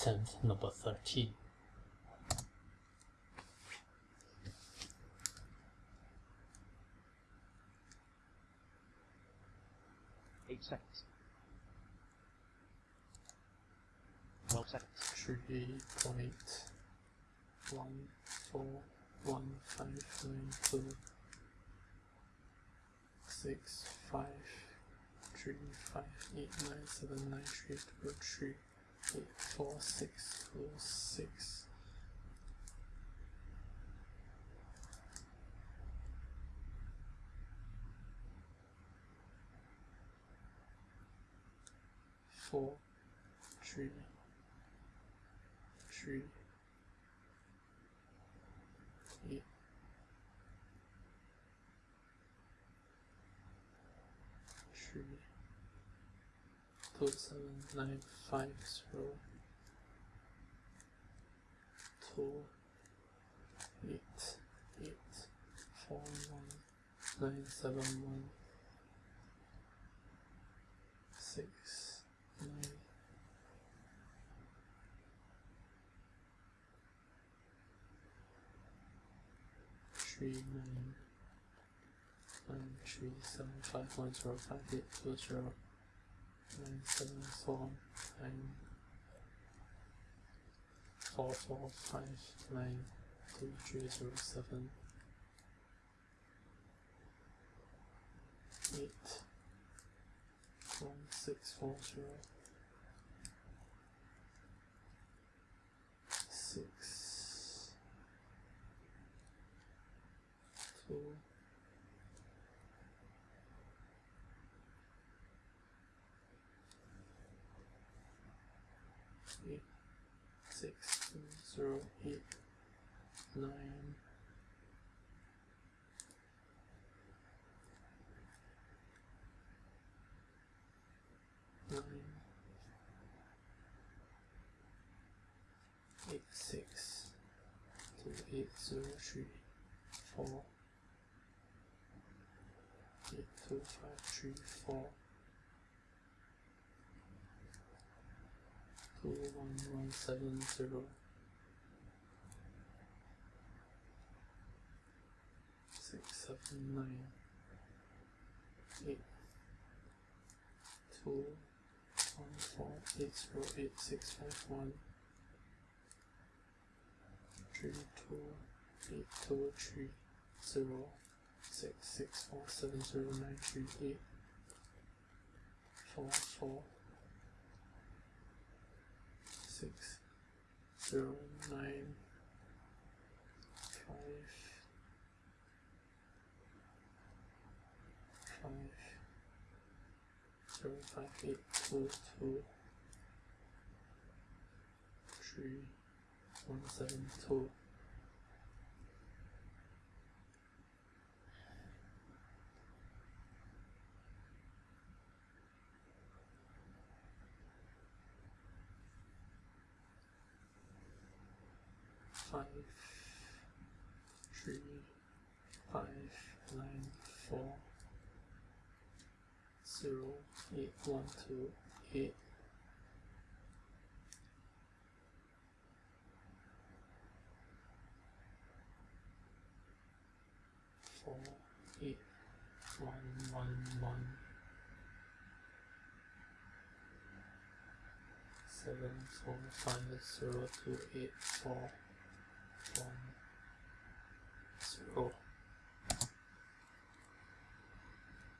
10th, number 13. Eight seconds. Twelve seconds. Three point one four one five nine two six five three five eight nine seven nine three two three eight four six two six four three three eight three two seven nine five zero two eight eight four one nine seven one six nine. Three nine. Nine three seven five one zero five eight two zero nine seven four nine four four five nine two three zero seven eight one six four zero six two eight six zero eight nine. Nine. Eight six. Two eight zero three four. Eight two five three four two one one seven zero six seven nine eight two one four eight zero eight six five one three two eight two three zero six six four seven zero nine three eight four four six. Zero nine five five zero five eight two two three one seven two five three five nine four zero eight one two eight. Four eight one one one. Seven four five zero two eight four one, zero,